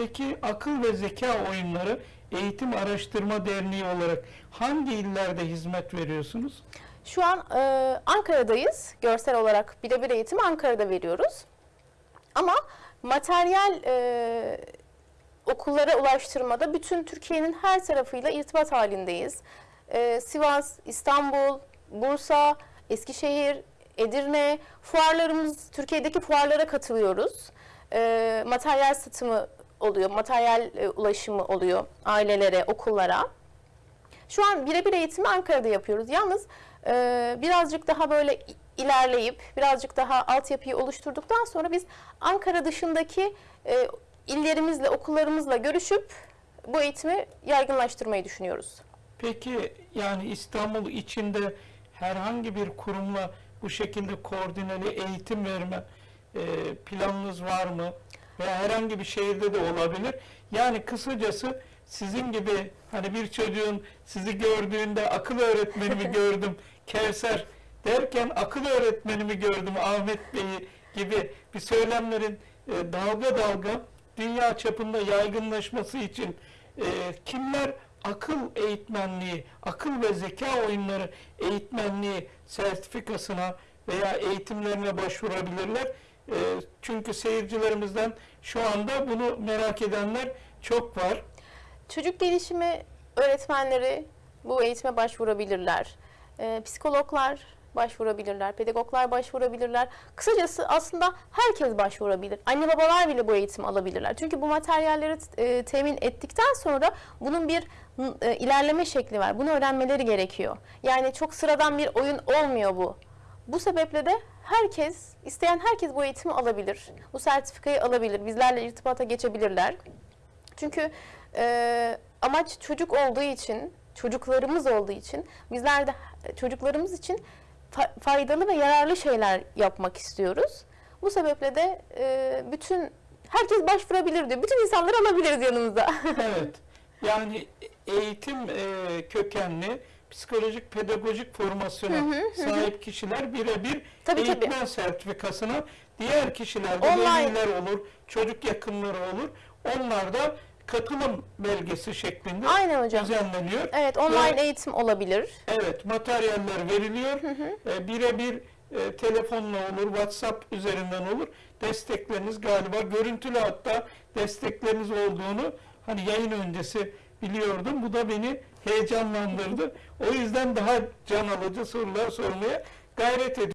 Peki akıl ve zeka oyunları Eğitim Araştırma Derneği olarak hangi illerde hizmet veriyorsunuz? Şu an e, Ankara'dayız. Görsel olarak birebir eğitimi Ankara'da veriyoruz. Ama materyal e, okullara ulaştırmada bütün Türkiye'nin her tarafıyla irtibat halindeyiz. E, Sivas, İstanbul, Bursa, Eskişehir, Edirne, fuarlarımız, Türkiye'deki fuarlara katılıyoruz. E, materyal satımı oluyor, materyal e, ulaşımı oluyor ailelere, okullara. Şu an birebir eğitimi Ankara'da yapıyoruz. Yalnız e, birazcık daha böyle ilerleyip birazcık daha altyapıyı oluşturduktan sonra biz Ankara dışındaki e, illerimizle, okullarımızla görüşüp bu eğitimi yaygınlaştırmayı düşünüyoruz. Peki yani İstanbul içinde herhangi bir kurumla bu şekilde koordineli eğitim verme e, planınız var mı? Veya herhangi bir şehirde de olabilir. Yani kısacası sizin gibi hani bir çocuğun sizi gördüğünde akıl öğretmenimi gördüm Kevser derken akıl öğretmenimi gördüm Ahmet Bey'i gibi bir söylemlerin e, dalga dalga dünya çapında yaygınlaşması için e, kimler akıl eğitmenliği, akıl ve zeka oyunları eğitmenliği sertifikasına veya eğitimlerine başvurabilirler. E, çünkü seyircilerimizden şu anda bunu merak edenler çok var. Çocuk gelişimi öğretmenleri bu eğitime başvurabilirler. Ee, psikologlar başvurabilirler, pedagoglar başvurabilirler. Kısacası aslında herkes başvurabilir. Anne babalar bile bu eğitimi alabilirler. Çünkü bu materyalleri e, temin ettikten sonra bunun bir e, ilerleme şekli var. Bunu öğrenmeleri gerekiyor. Yani çok sıradan bir oyun olmuyor bu. Bu sebeple de herkes, isteyen herkes bu eğitimi alabilir. Bu sertifikayı alabilir. Bizlerle irtibata geçebilirler. Çünkü e, amaç çocuk olduğu için, çocuklarımız olduğu için bizler de çocuklarımız için fa- faydalı ve yararlı şeyler yapmak istiyoruz. Bu sebeple de e, bütün herkes başvurabilir diyor. Bütün insanları alabiliriz yanımıza. Evet. Yani eğitim e, kökenli psikolojik pedagojik formasyona sahip kişiler birebir Tabii, eğitmen sertifikasına diğer kişiler de Online. veliler olur, çocuk yakınları olur. Onlar da katılım belgesi şeklinde Aynen hocam. düzenleniyor. Evet, online Ve- eğitim olabilir. Evet, materyaller veriliyor. E, birebir e, telefonla olur, WhatsApp üzerinden olur. Destekleriniz galiba görüntülü hatta destekleriniz olduğunu hani yayın öncesi biliyordum. Bu da beni heyecanlandırdı. O yüzden daha can alıcı sorular sormaya gayret ediyorum.